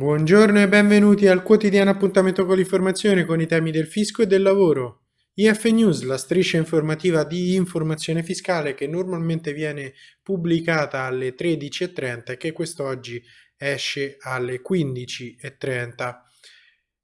Buongiorno e benvenuti al quotidiano appuntamento con l'informazione con i temi del fisco e del lavoro. IF News, la striscia informativa di informazione fiscale che normalmente viene pubblicata alle 13.30 e che quest'oggi esce alle 15.30.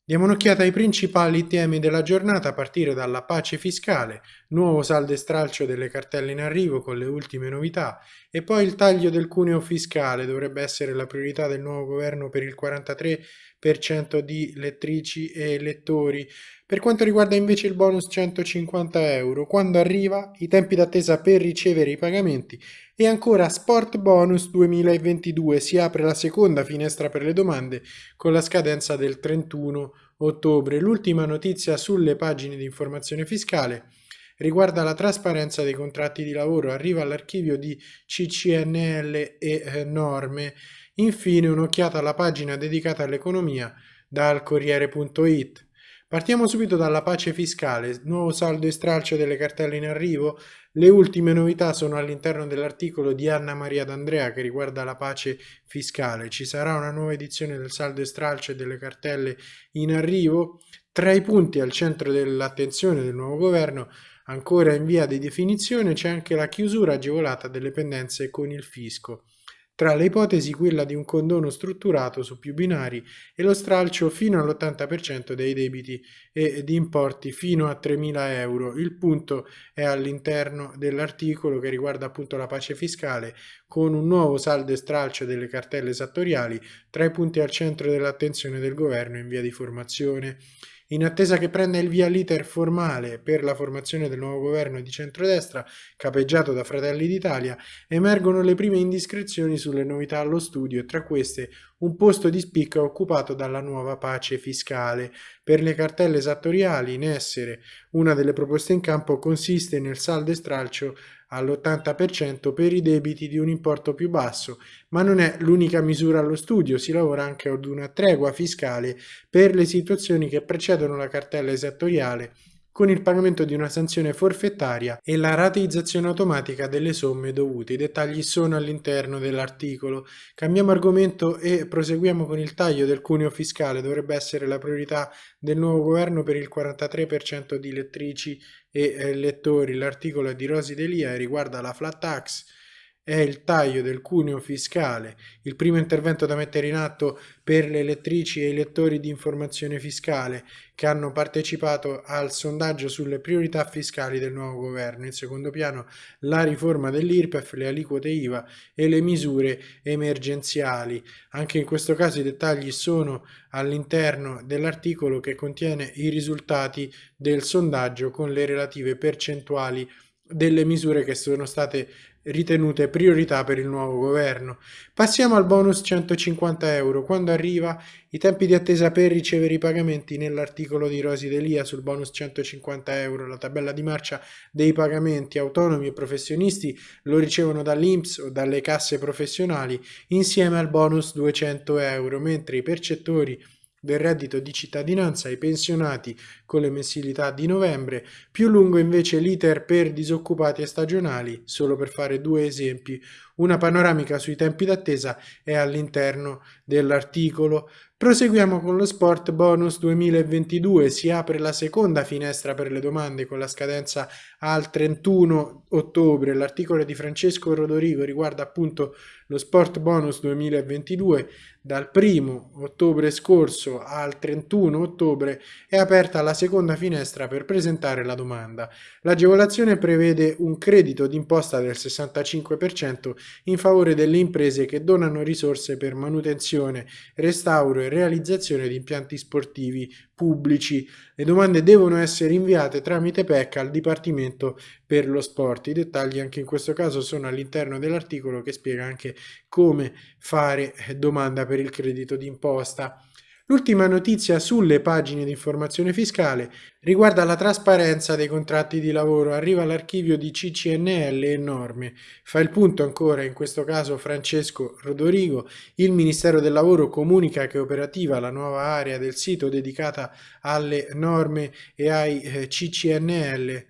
Diamo un'occhiata ai principali temi della giornata a partire dalla pace fiscale, nuovo saldo e stralcio delle cartelle in arrivo con le ultime novità e poi il taglio del cuneo fiscale dovrebbe essere la priorità del nuovo governo per il 43% di lettrici e lettori. Per quanto riguarda invece il bonus 150 euro, quando arriva, i tempi d'attesa per ricevere i pagamenti e ancora Sport Bonus 2022 si apre la seconda finestra per le domande con la scadenza del 31 ottobre. L'ultima notizia sulle pagine di informazione fiscale riguarda la trasparenza dei contratti di lavoro, arriva all'archivio di CCNL e eh, norme. Infine un'occhiata alla pagina dedicata all'economia dal Corriere.it. Partiamo subito dalla pace fiscale, nuovo saldo e stralcio delle cartelle in arrivo. Le ultime novità sono all'interno dell'articolo di Anna Maria D'Andrea che riguarda la pace fiscale. Ci sarà una nuova edizione del saldo e stralcio delle cartelle in arrivo. Tra i punti al centro dell'attenzione del nuovo governo, ancora in via di definizione, c'è anche la chiusura agevolata delle pendenze con il fisco. Tra le ipotesi quella di un condono strutturato su più binari e lo stralcio fino all'80% dei debiti e di importi fino a 3.000 euro. Il punto è all'interno dell'articolo che riguarda appunto la pace fiscale con un nuovo saldo e stralcio delle cartelle esattoriali tra i punti al centro dell'attenzione del governo in via di formazione. In attesa che prenda il via l'iter formale per la formazione del nuovo governo di centrodestra, capeggiato da Fratelli d'Italia, emergono le prime indiscrezioni sulle novità allo studio e tra queste un posto di spicco occupato dalla nuova pace fiscale. Per le cartelle esattoriali in essere, una delle proposte in campo consiste nel saldo e stralcio all'80% per i debiti di un importo più basso, ma non è l'unica misura allo studio, si lavora anche ad una tregua fiscale per le situazioni che precedono la cartella esattoriale con il pagamento di una sanzione forfettaria e la rateizzazione automatica delle somme dovute. I dettagli sono all'interno dell'articolo. Cambiamo argomento e proseguiamo con il taglio del cuneo fiscale. Dovrebbe essere la priorità del nuovo governo per il 43% di lettrici e eh, lettori. L'articolo è di Rosi Delia e riguarda la flat tax è il taglio del cuneo fiscale, il primo intervento da mettere in atto per le elettrici e i lettori di informazione fiscale che hanno partecipato al sondaggio sulle priorità fiscali del nuovo governo. In secondo piano la riforma dell'IRPEF, le aliquote IVA e le misure emergenziali. Anche in questo caso i dettagli sono all'interno dell'articolo che contiene i risultati del sondaggio con le relative percentuali delle misure che sono state ritenute priorità per il nuovo governo. Passiamo al bonus 150 euro. Quando arriva i tempi di attesa per ricevere i pagamenti nell'articolo di Rosi Delia sul bonus 150 euro, la tabella di marcia dei pagamenti autonomi e professionisti lo ricevono dall'INPS o dalle casse professionali insieme al bonus 200 euro, mentre i percettori del reddito di cittadinanza ai pensionati con le mensilità di novembre, più lungo invece l'iter per disoccupati e stagionali, solo per fare due esempi. Una panoramica sui tempi d'attesa è all'interno dell'articolo. Proseguiamo con lo Sport Bonus 2022, si apre la seconda finestra per le domande con la scadenza al 31 ottobre. L'articolo di Francesco Rodorigo riguarda appunto lo Sport Bonus 2022. Dal 1 ottobre scorso al 31 ottobre è aperta la seconda finestra per presentare la domanda. L'agevolazione prevede un credito d'imposta del 65% in favore delle imprese che donano risorse per manutenzione, restauro e realizzazione di impianti sportivi pubblici. Le domande devono essere inviate tramite PEC al Dipartimento per lo Sport. I dettagli anche in questo caso sono all'interno dell'articolo che spiega anche come fare domanda per il credito d'imposta. L'ultima notizia sulle pagine di informazione fiscale riguarda la trasparenza dei contratti di lavoro. Arriva all'archivio di CCNL e norme. Fa il punto ancora, in questo caso Francesco Rodorigo. Il Ministero del Lavoro comunica che è operativa la nuova area del sito dedicata alle norme e ai eh, CCNL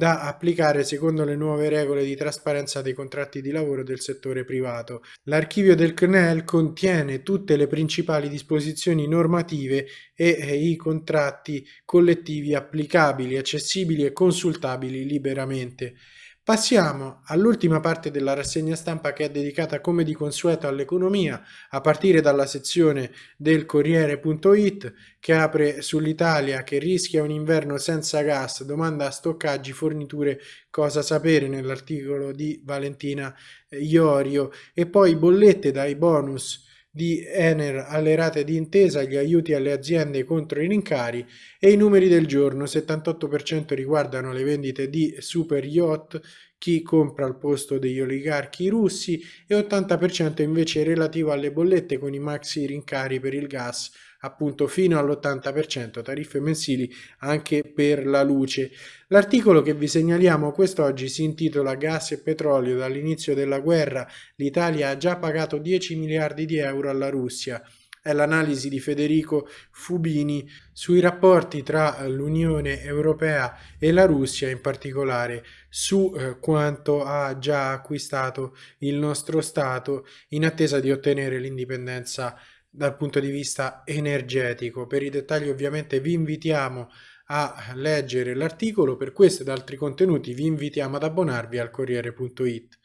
da applicare secondo le nuove regole di trasparenza dei contratti di lavoro del settore privato. L'archivio del CNEL contiene tutte le principali disposizioni normative e i contratti collettivi applicabili, accessibili e consultabili liberamente. Passiamo all'ultima parte della rassegna stampa che è dedicata come di consueto all'economia, a partire dalla sezione del Corriere.it che apre sull'Italia che rischia un inverno senza gas, domanda stoccaggi, forniture, cosa sapere nell'articolo di Valentina Iorio. E poi bollette dai bonus di Ener alle rate di intesa, gli aiuti alle aziende contro i rincari e i numeri del giorno, 78% riguardano le vendite di super yacht, chi compra al posto degli oligarchi russi e 80% invece relativo alle bollette con i maxi rincari per il gas, appunto fino all'80%, tariffe mensili anche per la luce. L'articolo che vi segnaliamo quest'oggi si intitola Gas e petrolio dall'inizio della guerra, l'Italia ha già pagato 10 miliardi di euro alla Russia è l'analisi di Federico Fubini sui rapporti tra l'Unione Europea e la Russia, in particolare su eh, quanto ha già acquistato il nostro Stato in attesa di ottenere l'indipendenza dal punto di vista energetico. Per i dettagli ovviamente vi invitiamo a leggere l'articolo, per questo ed altri contenuti vi invitiamo ad abbonarvi al Corriere.it.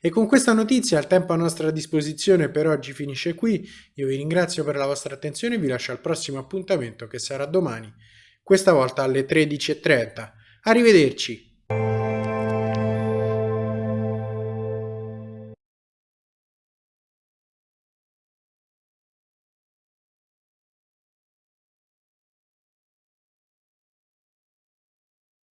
E con questa notizia il tempo a nostra disposizione per oggi finisce qui, io vi ringrazio per la vostra attenzione e vi lascio al prossimo appuntamento che sarà domani, questa volta alle 13.30. Arrivederci!